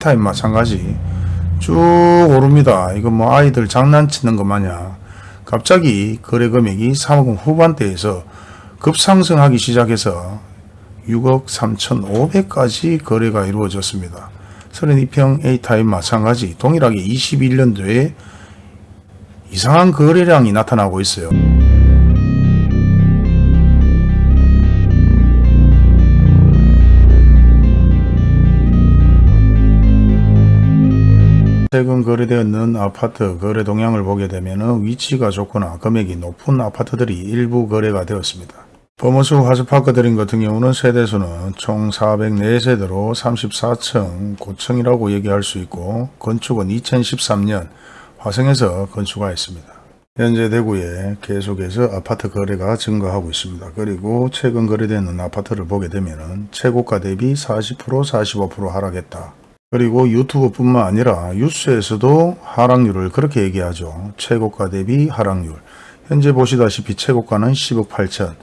타임 마찬가지 쭉 오릅니다. 이거 뭐 아이들 장난치는 것 마냥 갑자기 거래 금액이 3억 원 후반대에서 급상승하기 시작해서 6억 3,500까지 거래가 이루어졌습니다. 32평 A타임 마찬가지 동일하게 21년도에 이상한 거래량이 나타나고 있어요. 최근 거래되었는 아파트 거래 동향을 보게 되면 위치가 좋거나 금액이 높은 아파트들이 일부 거래가 되었습니다. 범어수 화수파크 드림 같은 경우는 세대수는 총 404세대로 34층 고층이라고 얘기할 수 있고 건축은 2013년 화성에서 건축하였습니다. 현재 대구에 계속해서 아파트 거래가 증가하고 있습니다. 그리고 최근 거래되는 아파트를 보게 되면 최고가 대비 40% 45% 하락했다. 그리고 유튜브뿐만 아니라 뉴스에서도 하락률을 그렇게 얘기하죠. 최고가 대비 하락률. 현재 보시다시피 최고가는 10억 8천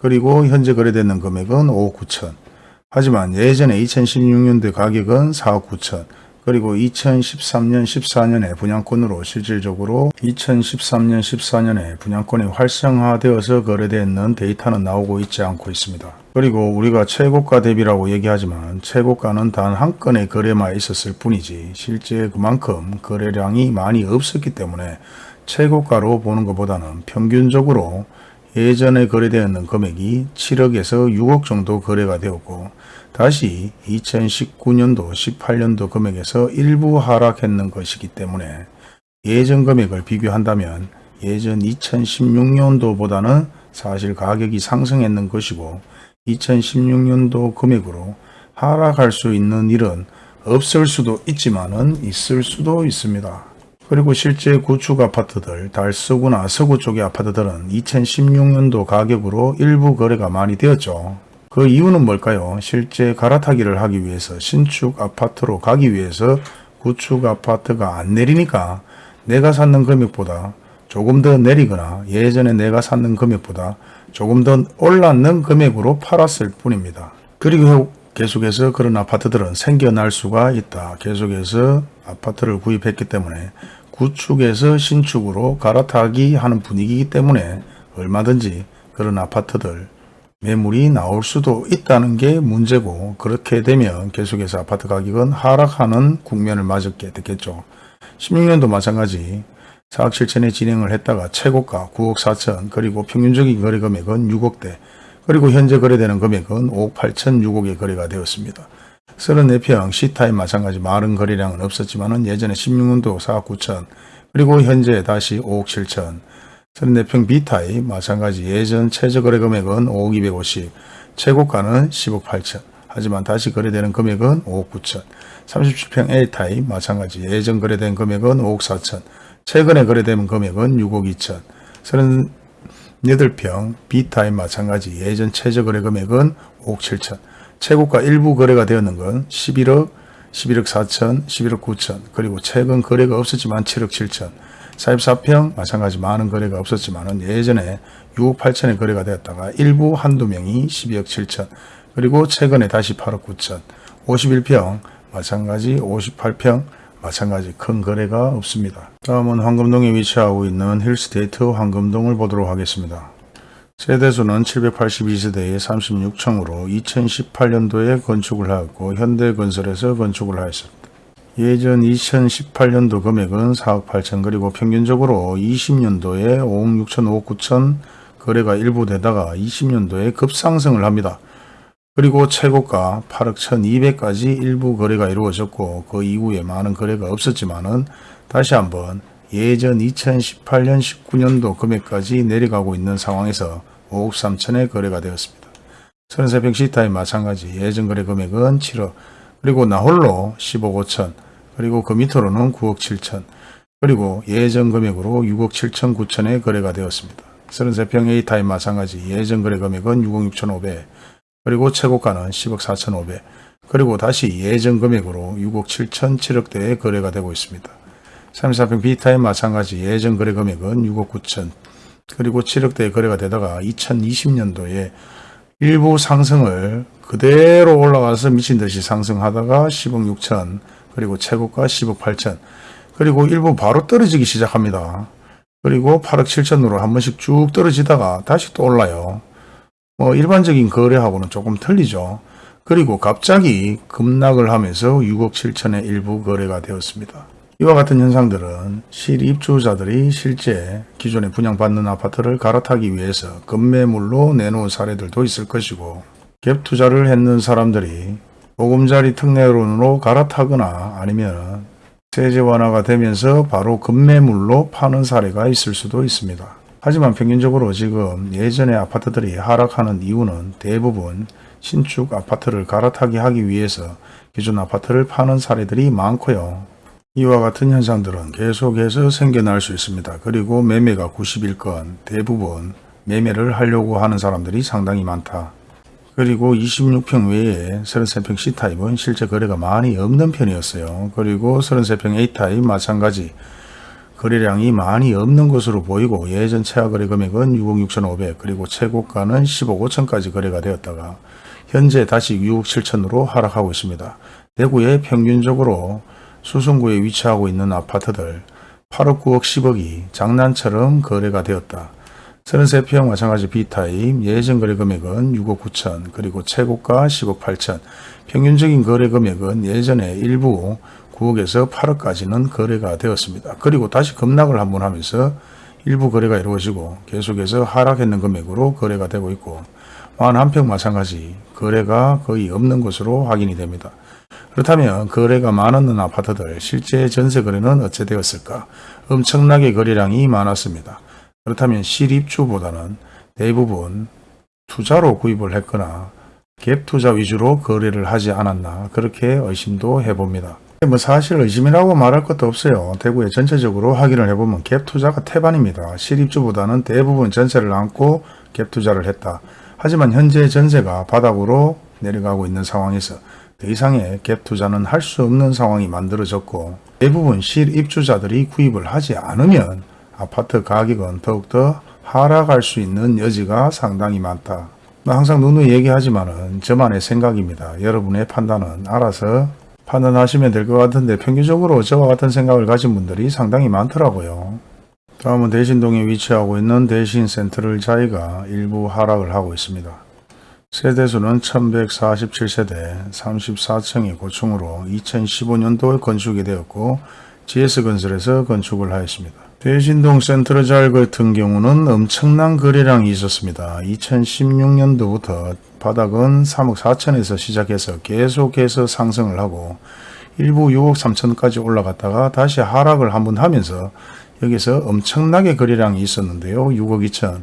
그리고 현재 거래되는 금액은 5억 9천 하지만 예전에 2016년도 가격은 4억 9천 그리고 2013년 14년에 분양권으로 실질적으로 2013년 14년에 분양권이 활성화되어서 거래되는 데이터는 나오고 있지 않고 있습니다. 그리고 우리가 최고가 대비라고 얘기하지만 최고가는 단 한 건의 거래만 있었을 뿐이지 실제 그만큼 거래량이 많이 없었기 때문에 최고가로 보는 것보다는 평균적으로 예전에 거래되었는 금액이 7억에서 6억 정도 거래가 되었고 다시 2019년도 18년도 금액에서 일부 하락했는 것이기 때문에 예전 금액을 비교한다면 예전 2016년도보다는 사실 가격이 상승했는 것이고 2016년도 금액으로 하락할 수 있는 일은 없을 수도 있지만 은 있을 수도 있습니다. 그리고 실제 구축 아파트들, 달서구나 서구 쪽의 아파트들은 2016년도 가격으로 일부 거래가 많이 되었죠. 그 이유는 뭘까요? 실제 갈아타기를 하기 위해서 신축 아파트로 가기 위해서 구축 아파트가 안 내리니까 내가 샀는 금액보다 조금 더 내리거나 예전에 내가 샀는 금액보다 조금 더 올랐는 금액으로 팔았을 뿐입니다. 그리고 계속해서 그런 아파트들은 생겨날 수가 있다. 계속해서 아파트를 구입했기 때문에 구축에서 신축으로 갈아타기 하는 분위기이기 때문에 얼마든지 그런 아파트들 매물이 나올 수도 있다는 게 문제고 그렇게 되면 계속해서 아파트 가격은 하락하는 국면을 맞게 되겠죠. 16년도 마찬가지 4억 7천에 진행을 했다가 최고가 9억 4천 그리고 평균적인 거래 금액은 6억대 그리고 현재 거래되는 금액은 5억 8천 6억의 거래가 되었습니다. 34평 C타입 마찬가지 마른 거래량은 없었지만 예전에 16년도 4억 9천 그리고 현재 다시 5억 7천 34평 B타입 마찬가지 예전 최저 거래 금액은 5억 250 최고가는 10억 8천. 하지만 다시 거래되는 금액은 5억 9천. 37평 A타입 마찬가지 예전 거래된 금액은 5억 4천. 최근에 거래된 금액은 6억 2천. 38평 B타입 마찬가지 예전 최저 거래 금액은 5억 7천. 최고가 일부 거래가 되었는 건 11억, 11억 4천, 11억 9천. 그리고 최근 거래가 없었지만 7억 7천 44평 마찬가지 많은 거래가 없었지만 예전에 6억 8천에 거래가 되었다가 일부 한두 명이 12억 7천 그리고 최근에 다시 8억 9천 51평 마찬가지 58평 마찬가지 큰 거래가 없습니다. 다음은 황금동에 위치하고 있는 힐스테이트 황금동을 보도록 하겠습니다. 세대수는 782세대에 36층으로 2018년도에 건축을 하였고 현대건설에서 건축을 하였습니다. 예전 2018년도 금액은 4억 8천 그리고 평균적으로 20년도에 5억 6천 5억 9천 거래가 일부 되다가 20년도에 급상승을 합니다. 그리고 최고가 8억 1200까지 일부 거래가 이루어졌고 그 이후에 많은 거래가 없었지만 은 다시 한번 예전 2018년 19년도 금액까지 내려가고 있는 상황에서 5억 3천에 거래가 되었습니다. 33평 시타임 마찬가지 예전 거래 금액은 7억 그리고 나홀로 15억 5천 그리고 그 밑으로는 9억 7천 그리고 예전 금액으로 6억 7천 9천에 거래가 되었습니다. 33평 A타임 마찬가지 예전 거래 금액은 6억 6천 5백 그리고 최고가는 10억 4천 5백 그리고 다시 예전 금액으로 6억 7천 7억대에 거래가 되고 있습니다. 34평 B타임 마찬가지 예전 거래 금액은 6억 9천 그리고 7억대에 거래가 되다가 2020년도에 일부 상승을 그대로 올라가서 미친 듯이 상승하다가 10억 6천 그리고 최고가 10억 8천 그리고 일부 바로 떨어지기 시작합니다. 그리고 8억 7천으로 한 번씩 쭉 떨어지다가 다시 또 올라요. 뭐 일반적인 거래하고는 조금 틀리죠. 그리고 갑자기 급락을 하면서 6억 7천의 일부 거래가 되었습니다. 이와 같은 현상들은 실입주자들이 실제 기존에 분양받는 아파트를 갈아타기 위해서 급매물로 내놓은 사례들도 있을 것이고 갭 투자를 했는 사람들이 보금자리 특례론으로 갈아타거나 아니면 세제 완화가 되면서 바로 급매물로 파는 사례가 있을 수도 있습니다. 하지만 평균적으로 지금 예전의 아파트들이 하락하는 이유는 대부분 신축 아파트를 갈아타기 하기 위해서 기존 아파트를 파는 사례들이 많고요. 이와 같은 현상들은 계속해서 생겨날 수 있습니다. 그리고 매매가 90일 건 대부분 매매를 하려고 하는 사람들이 상당히 많다. 그리고 26평 외에 33평 C타입은 실제 거래가 많이 없는 편이었어요. 그리고 33평 A타입 마찬가지 거래량이 많이 없는 것으로 보이고 예전 최하 거래 금액은 6억 6천5백 그리고 최고가는 10억 5천까지 거래가 되었다가 현재 다시 6억 7천으로 하락하고 있습니다. 대구에 평균적으로 수성구에 위치하고 있는 아파트들 8억 9억 10억이 장난처럼 거래가 되었다. 33평 마찬가지 B타입 예전 거래 금액은 6억 9천 그리고 최고가 10억 8천 평균적인 거래 금액은 예전에 일부 9억에서 8억까지는 거래가 되었습니다. 그리고 다시 급락을 한번 하면서 일부 거래가 이루어지고 계속해서 하락했는 금액으로 거래가 되고 있고 41평 마찬가지 거래가 거의 없는 것으로 확인이 됩니다. 그렇다면 거래가 많았는 아파트들 실제 전세 거래는 어째 되었을까? 엄청나게 거래량이 많았습니다. 그렇다면 실입주보다는 대부분 투자로 구입을 했거나 갭 투자 위주로 거래를 하지 않았나 그렇게 의심도 해봅니다. 뭐 사실 의심이라고 말할 것도 없어요. 대구에 전체적으로 확인을 해보면 갭 투자가 태반입니다. 실입주보다는 대부분 전세를 안고 갭 투자를 했다. 하지만 현재 전세가 바닥으로 내려가고 있는 상황에서 더 이상의 갭 투자는 할 수 없는 상황이 만들어졌고 대부분 실입주자들이 구입을 하지 않으면 아파트 가격은 더욱더 하락할 수 있는 여지가 상당히 많다. 항상 누누이 얘기하지만 저만의 생각입니다. 여러분의 판단은 알아서 판단하시면 될 것 같은데 평균적으로 저와 같은 생각을 가진 분들이 상당히 많더라고요. 다음은 대신동에 위치하고 있는 대신센터를 자이가 일부 하락을 하고 있습니다. 세대수는 1147세대 34층의 고층으로 2015년도에 건축이 되었고 GS건설에서 건축을 하였습니다. 대신동 센트럴잘 같은 경우는 엄청난 거래량이 있었습니다. 2016년도부터 바닥은 3억 4천에서 시작해서 계속해서 상승을 하고 일부 6억 3천까지 올라갔다가 다시 하락을 한번 하면서 여기서 엄청나게 거래량이 있었는데요. 6억 2천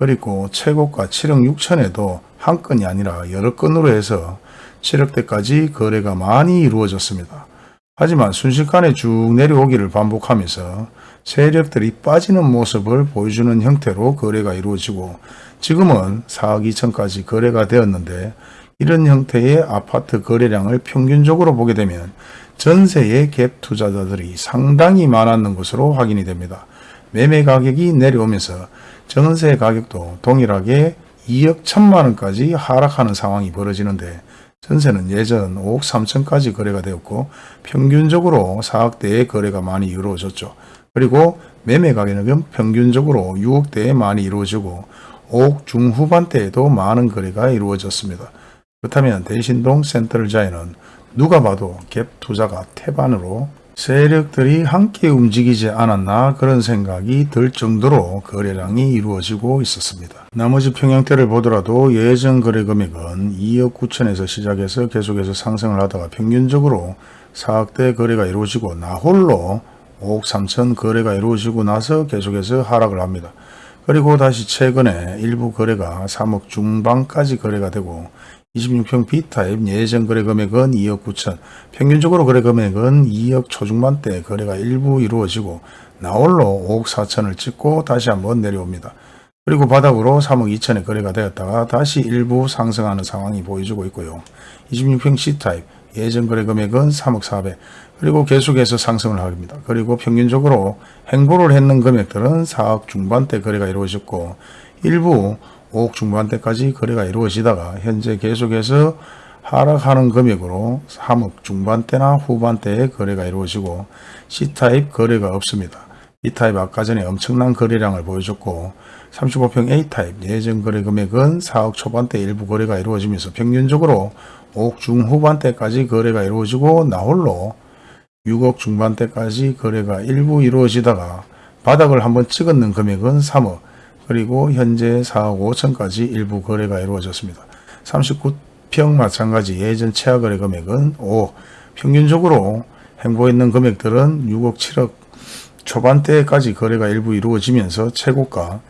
그리고 최고가 7억 6천에도 한 건이 아니라 여러 건으로 해서 7억대까지 거래가 많이 이루어졌습니다. 하지만 순식간에 쭉 내려오기를 반복하면서 세력들이 빠지는 모습을 보여주는 형태로 거래가 이루어지고 지금은 4억 2천까지 거래가 되었는데 이런 형태의 아파트 거래량을 평균적으로 보게 되면 전세의 갭 투자자들이 상당히 많았는 것으로 확인이 됩니다. 매매 가격이 내려오면서 전세 가격도 동일하게 2억 1천만 원까지 하락하는 상황이 벌어지는데 전세는 예전 5억 3천까지 거래가 되었고 평균적으로 4억대의 거래가 많이 이루어졌죠. 그리고 매매 가격은 평균적으로 6억대에 많이 이루어지고 5억 중후반대에도 많은 거래가 이루어졌습니다. 그렇다면 대신동 센터를 자이는 누가 봐도 갭 투자가 태반으로 세력들이 함께 움직이지 않았나 그런 생각이 들 정도로 거래량이 이루어지고 있었습니다. 나머지 평형대를 보더라도 예전 거래 금액은 2억 9천에서 시작해서 계속해서 상승을 하다가 평균적으로 4억대 거래가 이루어지고 나홀로 5억 3천 거래가 이루어지고 나서 계속해서 하락을 합니다. 그리고 다시 최근에 일부 거래가 3억 중반까지 거래가 되고 26평 B타입 예전 거래 금액은 2억 9천, 평균적으로 거래 금액은 2억 초중반대 거래가 일부 이루어지고 나홀로 5억 4천을 찍고 다시 한번 내려옵니다. 그리고 바닥으로 3억 2천에 거래가 되었다가 다시 일부 상승하는 상황이 보여주고 있고요. 26평 C타입 예전 거래 금액은 3억 4백 그리고 계속해서 상승을 합니다. 그리고 평균적으로 행보를 했는 금액들은 4억 중반대 거래가 이루어졌고 일부 5억 중반대까지 거래가 이루어지다가 현재 계속해서 하락하는 금액으로 3억 중반대나 후반대에 거래가 이루어지고 C타입 거래가 없습니다. B타입 아까 전에 엄청난 거래량을 보여줬고 35평 A타입 예전 거래 금액은 4억 초반대 일부 거래가 이루어지면서 평균적으로 5억 중후반대까지 거래가 이루어지고 나홀로 6억 중반대까지 거래가 일부 이루어지다가 바닥을 한번 찍었는 금액은 3억 그리고 현재 4억 5천까지 일부 거래가 이루어졌습니다. 39평 마찬가지 예전 최하 거래 금액은 5억 평균적으로 행보했는 금액들은 6억 7억 초반대까지 거래가 일부 이루어지면서 최고가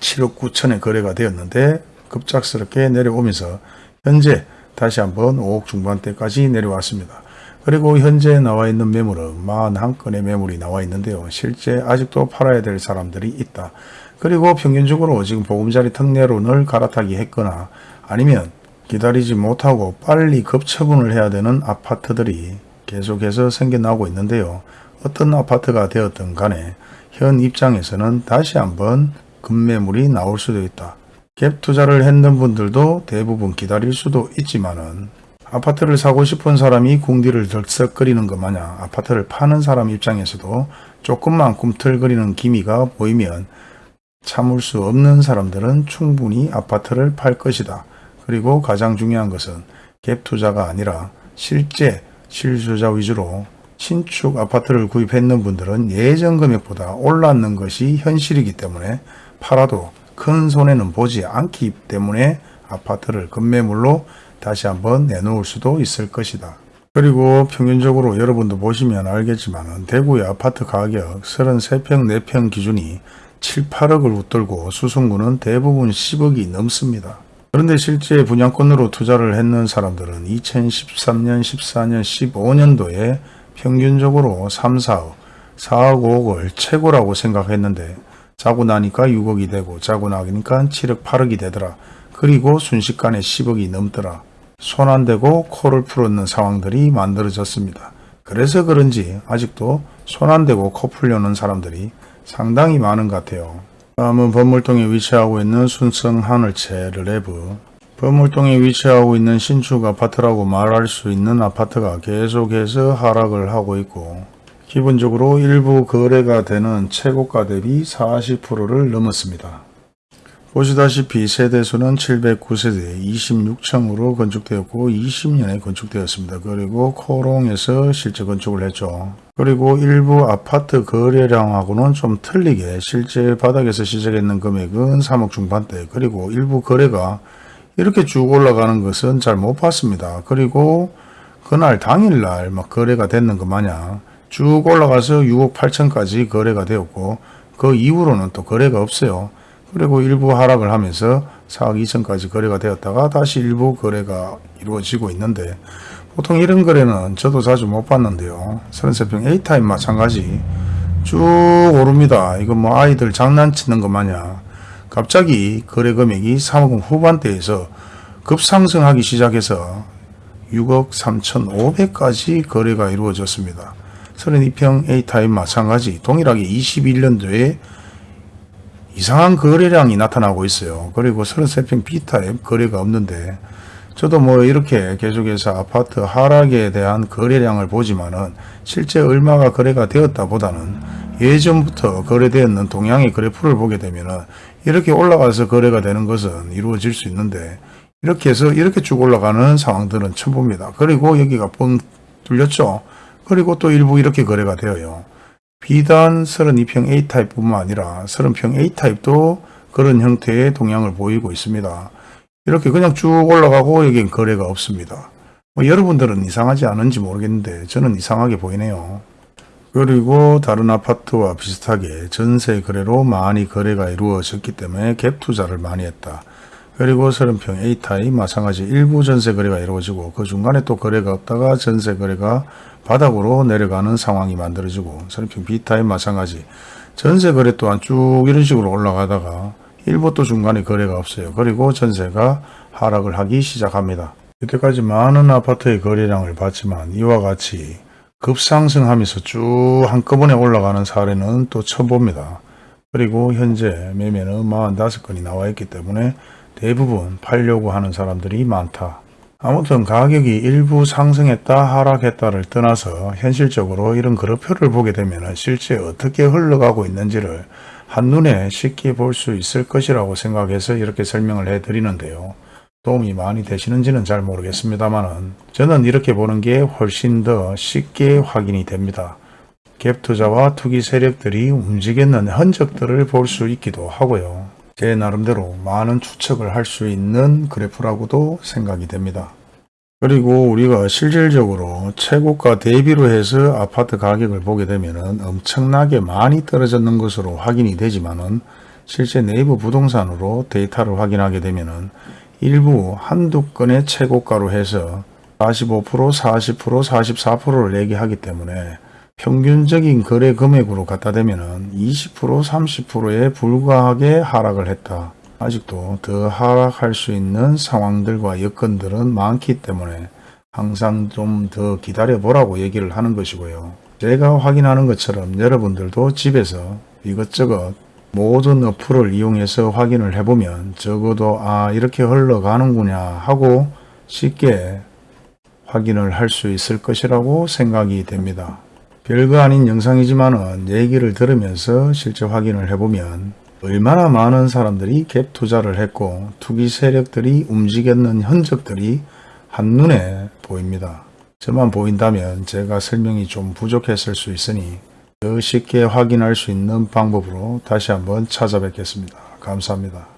7억 9천에 거래가 되었는데 급작스럽게 내려오면서 현재 다시 한번 5억 중반대까지 내려왔습니다. 그리고 현재 나와 있는 매물은 41건의 매물이 나와 있는데요. 실제 아직도 팔아야 될 사람들이 있다. 그리고 평균적으로 지금 보금자리 특례론을 갈아타기 했거나 아니면 기다리지 못하고 빨리 급처분을 해야 되는 아파트들이 계속해서 생겨나고 있는데요. 어떤 아파트가 되었든 간에 현 입장에서는 다시 한번 급매물이 나올 수도 있다. 갭 투자를 했는 분들도 대부분 기다릴 수도 있지만은 아파트를 사고 싶은 사람이 궁디를 덜썩거리는 것 마냥 아파트를 파는 사람 입장에서도 조금만 꿈틀거리는 기미가 보이면 참을 수 없는 사람들은 충분히 아파트를 팔 것이다. 그리고 가장 중요한 것은 갭 투자가 아니라 실제 실수요자 위주로 신축 아파트를 구입했는 분들은 예전 금액보다 올랐는 것이 현실이기 때문에 팔아도 큰 손해는 보지 않기 때문에 아파트를 급매물로 다시 한번 내놓을 수도 있을 것이다. 그리고 평균적으로 여러분도 보시면 알겠지만 대구의 아파트 가격 33평 4평 기준이 7, 8억을 웃돌고 수성구는 대부분 10억이 넘습니다. 그런데 실제 분양권으로 투자를 했는 사람들은 2013년, 14년, 15년도에 평균적으로 3, 4억, 4억, 5억을 최고라고 생각했는데 자고 나니까 6억이 되고 자고 나니까 7억, 8억이 되더라. 그리고 순식간에 10억이 넘더라. 손 안 대고 코를 풀었는 상황들이 만들어졌습니다. 그래서 그런지 아직도 손 안 대고 코 풀려는 사람들이 상당히 많은 것 같아요. 다음은 범물동에 위치하고 있는 순성 하늘채 르레브 범물동에 위치하고 있는 신축 아파트라고 말할 수 있는 아파트가 계속해서 하락을 하고 있고 기본적으로 일부 거래가 되는 최고가 대비 40%를 넘었습니다. 보시다시피 세대수는 709세대 26층으로 건축되었고 20년에 건축되었습니다. 그리고 코롱에서 실제 건축을 했죠. 그리고 일부 아파트 거래량하고는 좀 틀리게 실제 바닥에서 시작했는 금액은 3억 중반대 그리고 일부 거래가 이렇게 쭉 올라가는 것은 잘 못 봤습니다. 그리고 그날 당일날 막 거래가 됐는 것 마냥 쭉 올라가서 6억 8천까지 거래가 되었고 그 이후로는 또 거래가 없어요. 그리고 일부 하락을 하면서 4억 2천까지 거래가 되었다가 다시 일부 거래가 이루어지고 있는데 보통 이런 거래는 저도 자주 못 봤는데요. 33평 A타입 마찬가지 쭉 오릅니다. 이거 뭐 아이들 장난치는 것 마냥 갑자기 거래 금액이 3억 후반대에서 급상승하기 시작해서 6억 3,500까지 거래가 이루어졌습니다. 32평 A타입 마찬가지 동일하게 21년도에 이상한 거래량이 나타나고 있어요. 그리고 33평 B타입 거래가 없는데 저도 뭐 이렇게 계속해서 아파트 하락에 대한 거래량을 보지만은 실제 얼마가 거래가 되었다 보다는 예전부터 거래되었는 동향의 그래프를 보게 되면은 이렇게 올라가서 거래가 되는 것은 이루어질 수 있는데 이렇게 해서 이렇게 쭉 올라가는 상황들은 처음 봅니다. 그리고 여기가 뻥 뚫렸죠. 그리고 또 일부 이렇게 거래가 되어요. 비단 32평 A타입 뿐만 아니라 30평 A타입도 그런 형태의 동향을 보이고 있습니다. 이렇게 그냥 쭉 올라가고 여긴 거래가 없습니다. 뭐 여러분들은 이상하지 않은지 모르겠는데 저는 이상하게 보이네요. 그리고 다른 아파트와 비슷하게 전세 거래로 많이 거래가 이루어졌기 때문에 갭 투자를 많이 했다. 그리고 30평 A타입 마찬가지 일부 전세 거래가 이루어지고 그 중간에 또 거래가 없다가 전세 거래가 바닥으로 내려가는 상황이 만들어지고 30평 B타입 마찬가지 전세 거래 또한 쭉 이런 식으로 올라가다가 일부 또 중간에 거래가 없어요. 그리고 전세가 하락을 하기 시작합니다. 이때까지 많은 아파트의 거래량을 봤지만 이와 같이 급상승하면서 쭉 한꺼번에 올라가는 사례는 또 처음 봅니다. 그리고 현재 매매는 45건이 나와 있기 때문에 대부분 팔려고 하는 사람들이 많다. 아무튼 가격이 일부 상승했다 하락했다를 떠나서 현실적으로 이런 그래프를 보게 되면 실제 어떻게 흘러가고 있는지를 한눈에 쉽게 볼 수 있을 것이라고 생각해서 이렇게 설명을 해 드리는데요. 도움이 많이 되시는지는 잘 모르겠습니다만은 저는 이렇게 보는 게 훨씬 더 쉽게 확인이 됩니다. 갭 투자와 투기 세력들이 움직이는 흔적들을 볼 수 있기도 하고요. 제 나름대로 많은 추측을 할 수 있는 그래프라고도 생각이 됩니다. 그리고 우리가 실질적으로 최고가 대비로 해서 아파트 가격을 보게 되면 엄청나게 많이 떨어졌는 것으로 확인이 되지만은 실제 네이버 부동산으로 데이터를 확인하게 되면은 일부 한두 건의 최고가로 해서 45%, 40%, 44%를 얘기하기 때문에 평균적인 거래 금액으로 갖다 대면은 20%, 30%에 불과하게 하락을 했다. 아직도 더 하락할 수 있는 상황들과 여건들은 많기 때문에 항상 좀 더 기다려 보라고 얘기를 하는 것이고요. 제가 확인하는 것처럼 여러분들도 집에서 이것저것 모든 어플을 이용해서 확인을 해보면 적어도 아 이렇게 흘러가는구나 하고 쉽게 확인을 할 수 있을 것이라고 생각이 됩니다. 별거 아닌 영상이지만은 얘기를 들으면서 실제 확인을 해보면 얼마나 많은 사람들이 갭 투자를 했고 투기 세력들이 움직였는 흔적들이 한눈에 보입니다. 저만 보인다면 제가 설명이 좀 부족했을 수 있으니 더 쉽게 확인할 수 있는 방법으로 다시 한번 찾아뵙겠습니다. 감사합니다.